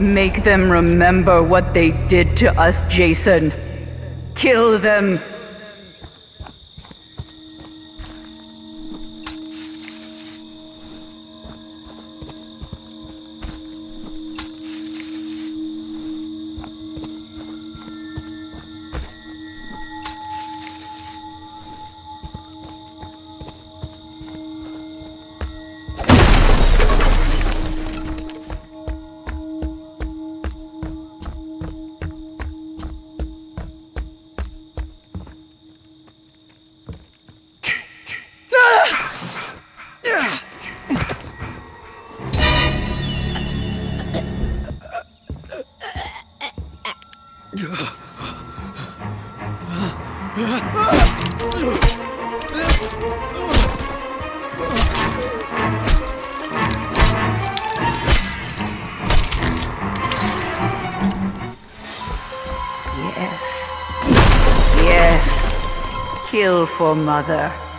Make them remember what they did to us, Jason. Kill them. Yes. Kill for mother.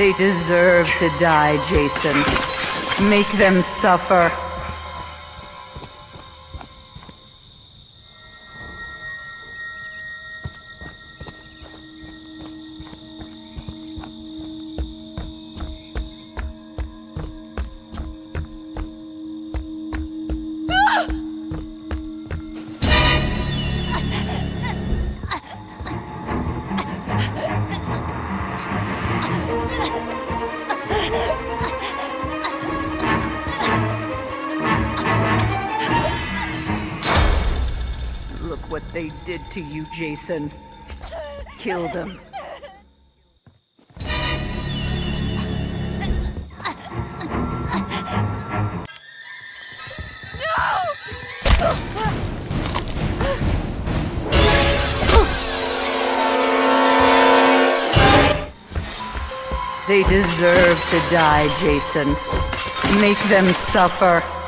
They deserve to die, Jason. Make them suffer. They did to you, Jason. Kill them. They deserve to die, Jason. Make them suffer.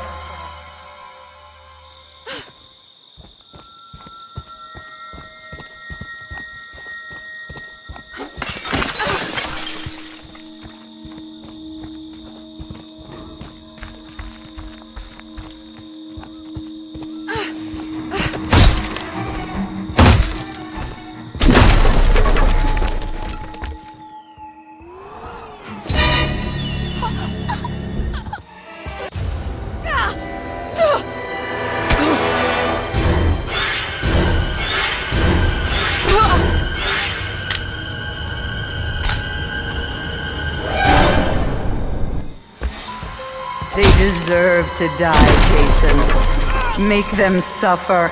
They deserve to die, Jason. Make them suffer.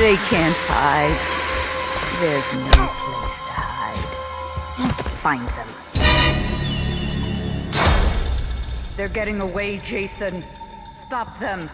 They can't hide. There's no place to hide. Find them. They're getting away, Jason. Stop them.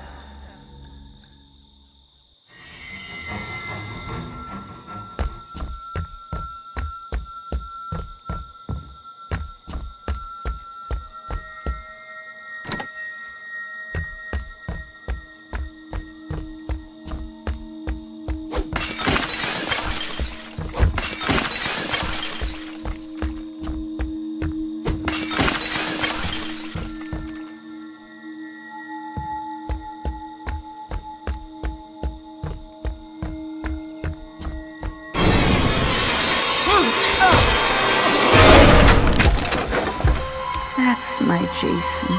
Jason.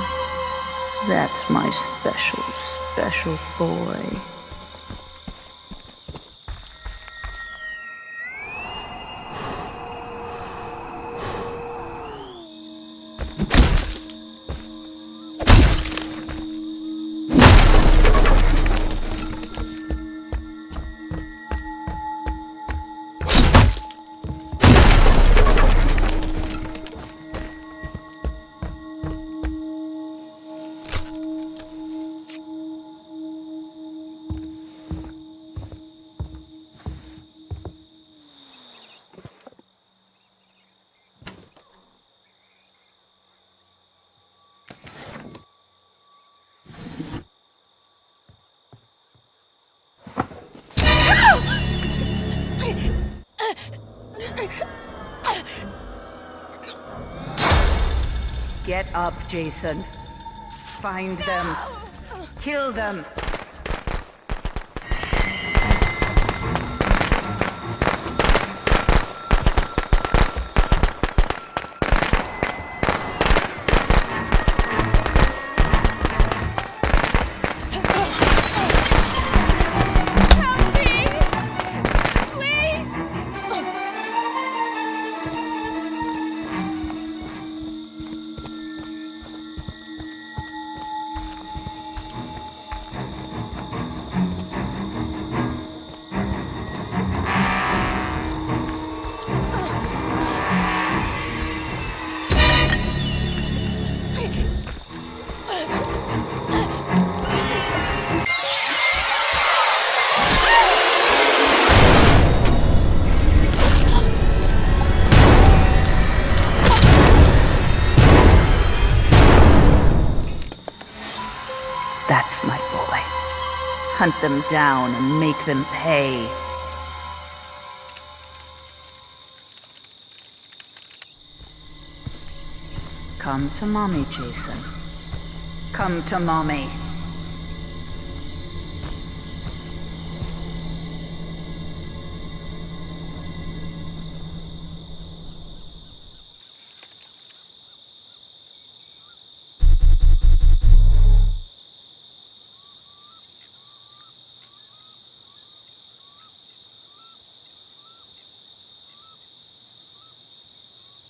That's my special, special boy. Get up, Jason. Find them. Kill them. Hunt them down and make them pay. Come to mommy, Jason. Come to mommy.